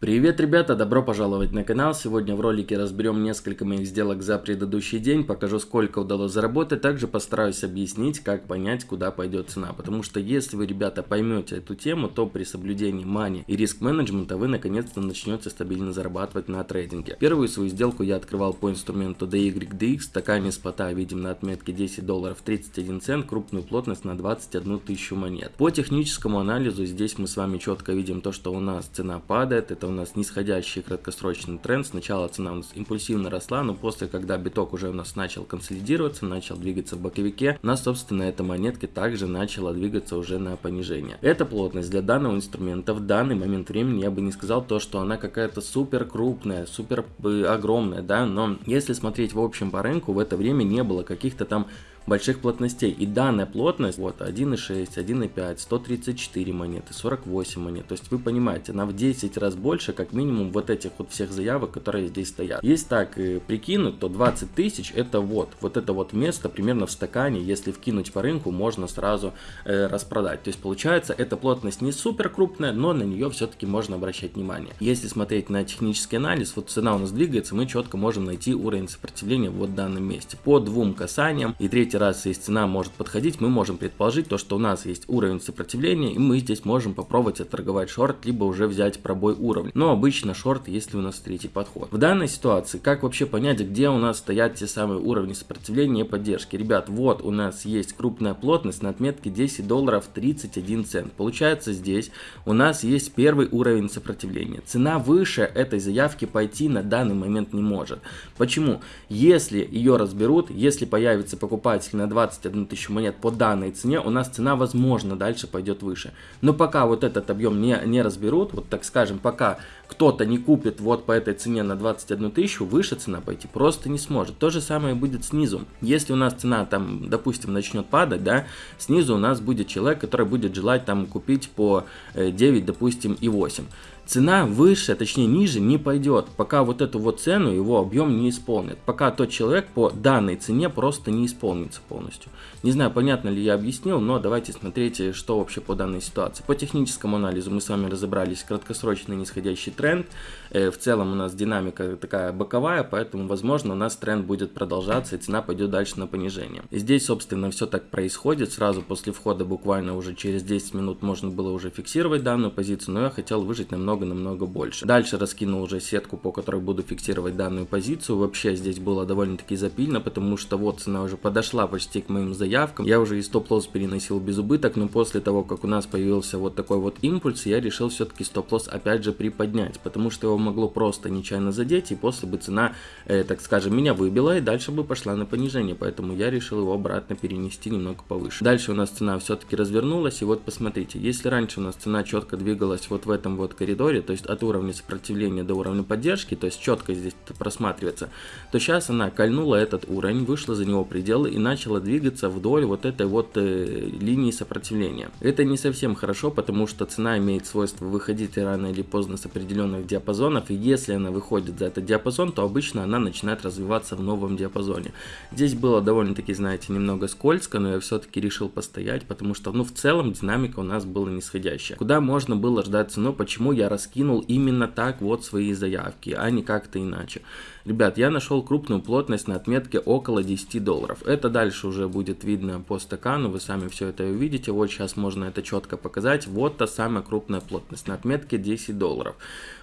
Привет, ребята! Добро пожаловать на канал. Сегодня в ролике разберем несколько моих сделок за предыдущий день, покажу сколько удалось заработать, также постараюсь объяснить, как понять, куда пойдет цена. Потому что если вы, ребята, поймете эту тему, то при соблюдении мани и риск менеджмента вы наконец-то начнете стабильно зарабатывать на трейдинге. Первую свою сделку я открывал по инструменту DYDX, стакане спота видим на отметке 10 долларов 31 цент, крупную плотность на 21 тысячу монет. По техническому анализу здесь мы с вами четко видим то, что у нас цена падает, это у нас нисходящий краткосрочный тренд. Сначала цена у нас импульсивно росла, но после, когда биток уже у нас начал консолидироваться, начал двигаться в боковике, у нас, собственно, эта монетка также начала двигаться уже на понижение. Эта плотность для данного инструмента в данный момент времени я бы не сказал то, что она какая-то супер крупная, супер э, огромная, да, но если смотреть в общем по рынку, в это время не было каких-то там больших плотностей. И данная плотность, вот 1.6, 1.5, 134 монеты, 48 монет. То есть вы понимаете, она в 10 раз больше, как минимум вот этих вот всех заявок, которые здесь стоят. Если так э, прикинуть, то 20 тысяч это вот, вот это вот место примерно в стакане, если вкинуть по рынку, можно сразу э, распродать. То есть получается, эта плотность не супер крупная, но на нее все-таки можно обращать внимание. Если смотреть на технический анализ, вот цена у нас двигается, мы четко можем найти уровень сопротивления вот в данном месте. По двум касаниям и третий если цена может подходить, мы можем предположить то, что у нас есть уровень сопротивления, и мы здесь можем попробовать отторговать шорт, либо уже взять пробой уровня. Но обычно шорт, если у нас третий подход. В данной ситуации, как вообще понять, где у нас стоят те самые уровни сопротивления и поддержки? Ребят, вот у нас есть крупная плотность на отметке 10 долларов 31 цент. Получается здесь у нас есть первый уровень сопротивления. Цена выше этой заявки пойти на данный момент не может. Почему? Если ее разберут, если появится покупатель покупатель на 21 тысячу монет по данной цене, у нас цена, возможно, дальше пойдет выше. Но пока вот этот объем не, не разберут, вот так скажем, пока кто-то не купит вот по этой цене на 21 тысячу, выше цена пойти просто не сможет. То же самое будет снизу. Если у нас цена там, допустим, начнет падать, да, снизу у нас будет человек, который будет желать там купить по 9, э, допустим, и 8 цена выше, точнее ниже не пойдет, пока вот эту вот цену его объем не исполнит. Пока тот человек по данной цене просто не исполнится полностью. Не знаю, понятно ли я объяснил, но давайте смотреть, что вообще по данной ситуации. По техническому анализу мы с вами разобрались, краткосрочный нисходящий тренд. Э, в целом у нас динамика такая боковая, поэтому возможно у нас тренд будет продолжаться и цена пойдет дальше на понижение. И здесь собственно все так происходит. Сразу после входа буквально уже через 10 минут можно было уже фиксировать данную позицию, но я хотел выжить намного намного-намного больше. Дальше раскинул уже сетку, по которой буду фиксировать данную позицию. Вообще здесь было довольно-таки запильно, потому что вот цена уже подошла почти к моим заявкам. Я уже и стоп-лосс переносил без убыток, но после того, как у нас появился вот такой вот импульс, я решил все-таки стоп-лосс опять же приподнять, потому что его могло просто нечаянно задеть, и после бы цена, э, так скажем, меня выбила, и дальше бы пошла на понижение, поэтому я решил его обратно перенести немного повыше. Дальше у нас цена все-таки развернулась, и вот посмотрите, если раньше у нас цена четко двигалась вот в этом вот коридоре, то есть от уровня сопротивления до уровня поддержки, то есть четко здесь просматривается, то сейчас она кольнула этот уровень, вышла за него пределы и начала двигаться вдоль вот этой вот э, линии сопротивления. Это не совсем хорошо, потому что цена имеет свойство выходить рано или поздно с определенных диапазонов, и если она выходит за этот диапазон, то обычно она начинает развиваться в новом диапазоне. Здесь было довольно-таки, знаете, немного скользко, но я все-таки решил постоять, потому что, ну, в целом динамика у нас была нисходящая. Куда можно было ждать цену, почему я раскинул именно так вот свои заявки, а не как-то иначе. Ребят, я нашел крупную плотность на отметке около 10 долларов. Это дальше уже будет видно по стакану, вы сами все это увидите. Вот сейчас можно это четко показать. Вот та самая крупная плотность на отметке 10 долларов.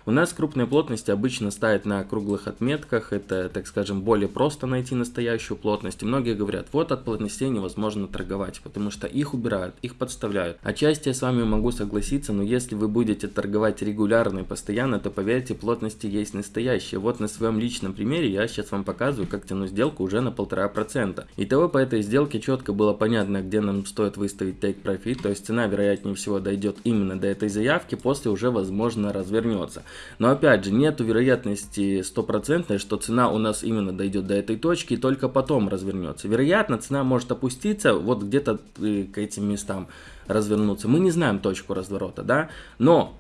У нас крупные плотности обычно ставят на круглых отметках. Это, так скажем, более просто найти настоящую плотность. И многие говорят, вот от плотностей невозможно торговать, потому что их убирают, их подставляют. Отчасти я с вами могу согласиться, но если вы будете торговать регулярно и постоянно, то поверьте, плотности есть настоящие. Вот на своем личном примере я сейчас вам показываю, как тянуть сделку уже на полтора процента. Итого по этой сделке четко было понятно, где нам стоит выставить take profit, то есть цена вероятнее всего дойдет именно до этой заявки, после уже возможно развернется. Но опять же, нету вероятности стопроцентной, что цена у нас именно дойдет до этой точки и только потом развернется. Вероятно, цена может опуститься вот где-то э, к этим местам развернуться. Мы не знаем точку разворота, да, но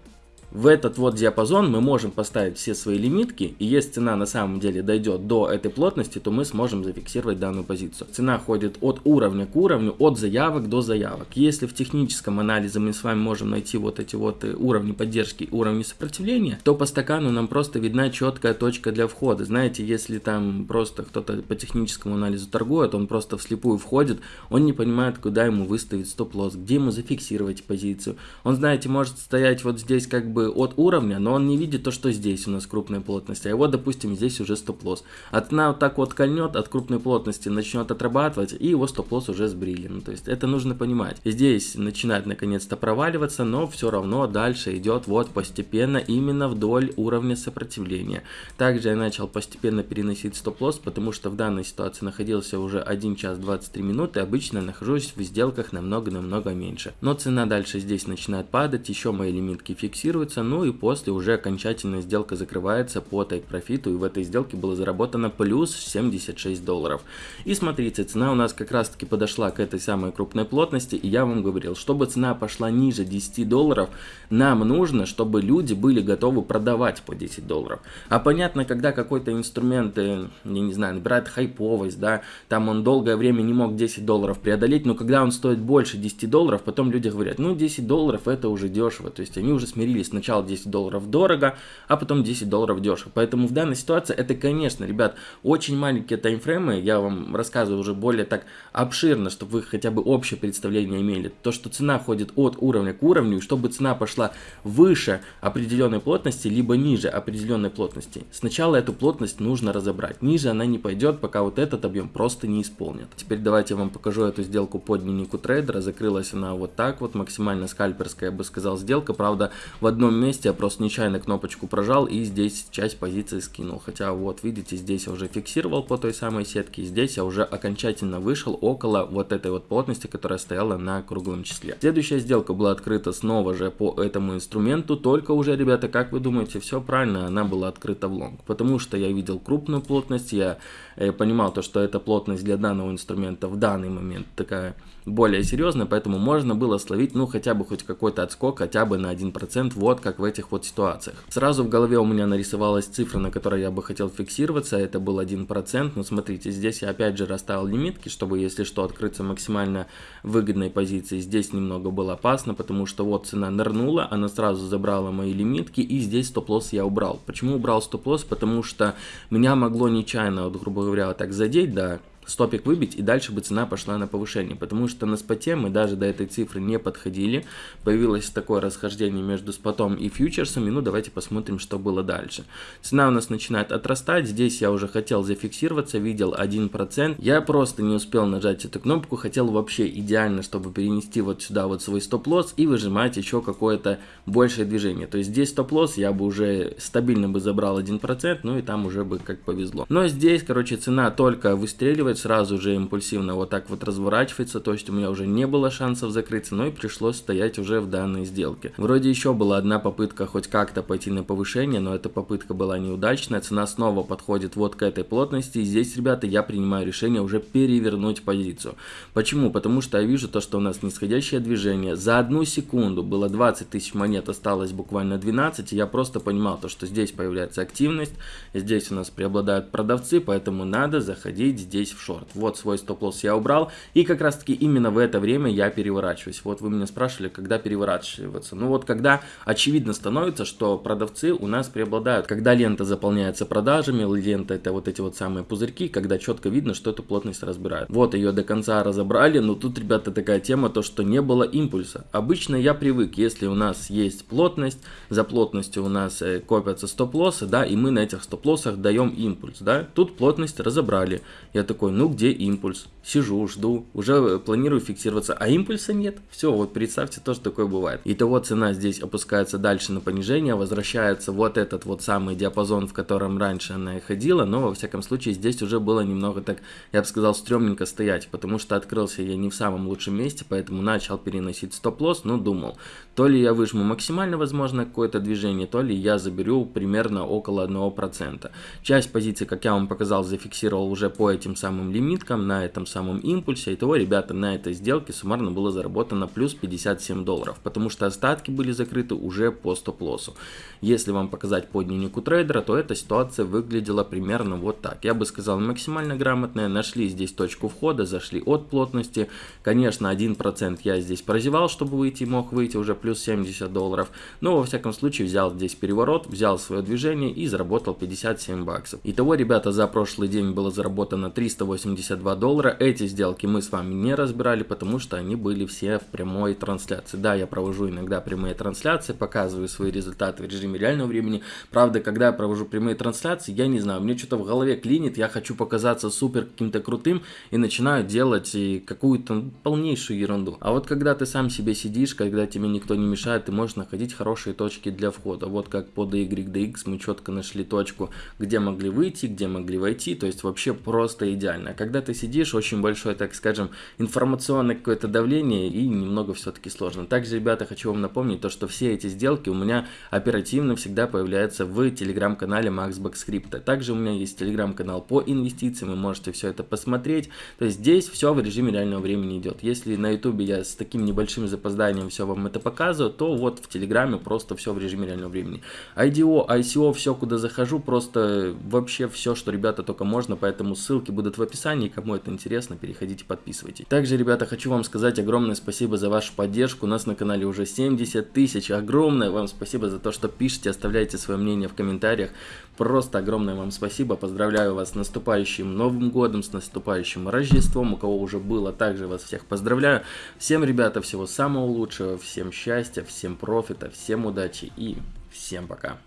в этот вот диапазон мы можем поставить все свои лимитки, и если цена на самом деле дойдет до этой плотности, то мы сможем зафиксировать данную позицию. Цена ходит от уровня к уровню, от заявок до заявок. Если в техническом анализе мы с вами можем найти вот эти вот э, уровни поддержки, уровни сопротивления, то по стакану нам просто видна четкая точка для входа. Знаете, если там просто кто-то по техническому анализу торгует, он просто вслепую входит, он не понимает, куда ему выставить стоп-лосс, где ему зафиксировать позицию. Он, знаете, может стоять вот здесь как бы от уровня, но он не видит то, что здесь у нас крупная плотность, а его, допустим, здесь уже стоп-лосс. А цена вот так вот кольнет от крупной плотности, начнет отрабатывать, и его стоп-лосс уже сбрили. Ну, то есть это нужно понимать. Здесь начинает наконец-то проваливаться, но все равно дальше идет вот постепенно именно вдоль уровня сопротивления. Также я начал постепенно переносить стоп-лосс, потому что в данной ситуации находился уже 1 час 23 минуты, обычно нахожусь в сделках намного-намного меньше. Но цена дальше здесь начинает падать, еще мои лимитки фиксируются, ну и после уже окончательная сделка закрывается по тайк-профиту, и в этой сделке было заработано плюс 76 долларов. И смотрите, цена у нас как раз таки подошла к этой самой крупной плотности, и я вам говорил, чтобы цена пошла ниже 10 долларов, нам нужно, чтобы люди были готовы продавать по 10 долларов. А понятно, когда какой-то инструмент, э, я не знаю, набирает хайповость, да, там он долгое время не мог 10 долларов преодолеть, но когда он стоит больше 10 долларов, потом люди говорят, ну 10 долларов это уже дешево, то есть они уже смирились, сначала 10 долларов дорого, а потом 10 долларов дешево. Поэтому в данной ситуации это, конечно, ребят, очень маленькие таймфреймы, я вам рассказываю уже более так обширно, чтобы вы хотя бы общее представление имели. То, что цена ходит от уровня к уровню, и чтобы цена пошла выше определенной плотности, либо ниже определенной плотности. Сначала эту плотность нужно разобрать. Ниже она не пойдет, пока вот этот объем просто не исполнит. Теперь давайте я вам покажу эту сделку по дневнику трейдера. Закрылась она вот так вот, максимально скальперская, я бы сказал, сделка. Правда, в одном месте я просто нечаянно кнопочку прожал и здесь часть позиции скинул. Хотя вот видите, здесь я уже фиксировал по той самой сетке, здесь я уже окончательно вышел около вот этой вот плотности, которая стояла на круглом числе. Следующая сделка была открыта снова же по этому инструменту, только уже, ребята, как вы думаете, все правильно, она была открыта в лонг. Потому что я видел крупную плотность, я э, понимал то, что эта плотность для данного инструмента в данный момент такая более серьезная, поэтому можно было словить, ну, хотя бы хоть какой-то отскок, хотя бы на 1%, вот как в этих вот ситуациях. Сразу в голове у меня нарисовалась цифра, на которой я бы хотел фиксироваться, это был 1%, но смотрите, здесь я опять же расставил лимитки, чтобы, если что, открыться максимально выгодной позиции. Здесь немного было опасно, потому что вот цена нырнула, она сразу забрала мои лимитки, и здесь стоп-лосс я убрал. Почему убрал стоп-лосс? Потому что меня могло нечаянно, вот, грубо говоря, так задеть, да, стопик выбить, и дальше бы цена пошла на повышение. Потому что на споте мы даже до этой цифры не подходили. Появилось такое расхождение между спотом и фьючерсами. Ну, давайте посмотрим, что было дальше. Цена у нас начинает отрастать. Здесь я уже хотел зафиксироваться, видел 1%. Я просто не успел нажать эту кнопку. Хотел вообще идеально, чтобы перенести вот сюда вот свой стоп-лосс и выжимать еще какое-то большее движение. То есть здесь стоп-лосс я бы уже стабильно бы забрал 1%, ну и там уже бы как повезло. Но здесь, короче, цена только выстреливает сразу же импульсивно вот так вот разворачивается, то есть у меня уже не было шансов закрыться, но и пришлось стоять уже в данной сделке. Вроде еще была одна попытка хоть как-то пойти на повышение, но эта попытка была неудачная, цена снова подходит вот к этой плотности, и здесь, ребята, я принимаю решение уже перевернуть позицию. Почему? Потому что я вижу то, что у нас нисходящее движение, за одну секунду было 20 тысяч монет, осталось буквально 12, и я просто понимал то, что здесь появляется активность, здесь у нас преобладают продавцы, поэтому надо заходить здесь в шорт шорт. Вот свой стоп-лосс я убрал. И как раз таки именно в это время я переворачиваюсь. Вот вы меня спрашивали, когда переворачиваться. Ну вот когда очевидно становится, что продавцы у нас преобладают. Когда лента заполняется продажами, лента это вот эти вот самые пузырьки, когда четко видно, что эту плотность разбирают. Вот ее до конца разобрали, но тут, ребята, такая тема, то что не было импульса. Обычно я привык, если у нас есть плотность, за плотностью у нас э, копятся стоп-лоссы, да, и мы на этих стоп-лоссах даем импульс, да. Тут плотность разобрали. Я такой, ну где импульс? Сижу, жду, уже планирую фиксироваться, а импульса нет. Все, вот представьте, тоже такое бывает. Итого цена здесь опускается дальше на понижение, возвращается вот этот вот самый диапазон, в котором раньше она и ходила, но во всяком случае здесь уже было немного так, я бы сказал, стрёмненько стоять, потому что открылся я не в самом лучшем месте, поэтому начал переносить стоп-лосс, но думал, то ли я выжму максимально возможно какое-то движение, то ли я заберу примерно около 1%. Часть позиций, как я вам показал, зафиксировал уже по этим самым самым лимиткам, на этом самом импульсе. Итого, ребята, на этой сделке суммарно было заработано плюс 57 долларов, потому что остатки были закрыты уже по стоп-лоссу. Если вам показать по дневнику трейдера, то эта ситуация выглядела примерно вот так. Я бы сказал максимально грамотная, нашли здесь точку входа, зашли от плотности. Конечно, 1% я здесь прозевал, чтобы выйти, мог выйти уже плюс 70 долларов. Но во всяком случае взял здесь переворот, взял свое движение и заработал 57 баксов. Итого, ребята, за прошлый день было заработано 382 доллара. Эти сделки мы с вами не разбирали, потому что они были все в прямой трансляции. Да, я провожу иногда прямые трансляции, показываю свои результаты в режиме реального времени. Правда, когда я провожу прямые трансляции, я не знаю, мне что-то в голове клинит, я хочу показаться супер каким-то крутым и начинаю делать какую-то полнейшую ерунду. А вот когда ты сам себе сидишь, когда тебе никто не мешает, ты можешь находить хорошие точки для входа. Вот как по DY, мы четко нашли точку, где могли выйти, где могли войти, то есть вообще просто идеально. А когда ты сидишь, очень большое, так скажем, информационное какое-то давление и немного все-таки сложно. Также, ребята, хочу вам напомнить то, что все эти сделки у меня оперативно всегда появляются в телеграм-канале MaxBox Script. Также у меня есть телеграм-канал по инвестициям, вы можете все это посмотреть. То есть здесь все в режиме реального времени идет. Если на ютубе я с таким небольшим запозданием все вам это показываю, то вот в телеграме просто все в режиме реального времени. IDO, ICO, все куда захожу, просто вообще все, что ребята только можно, поэтому ссылки будут в описании, кому это интересно, переходите, подписывайтесь. Также, ребята, хочу вам сказать огромное спасибо за вашу поддержку, у нас на канале уже 70 тысяч, огромное вам спасибо за то, что пишете, оставляйте свое мнение в комментариях, просто огромное вам спасибо, поздравляю вас с наступающим Новым Годом, с наступающим Рождеством, у кого уже было, также вас всех поздравляю, всем, ребята, всего самого лучшего, всем счастья, всем профита, всем удачи и всем пока.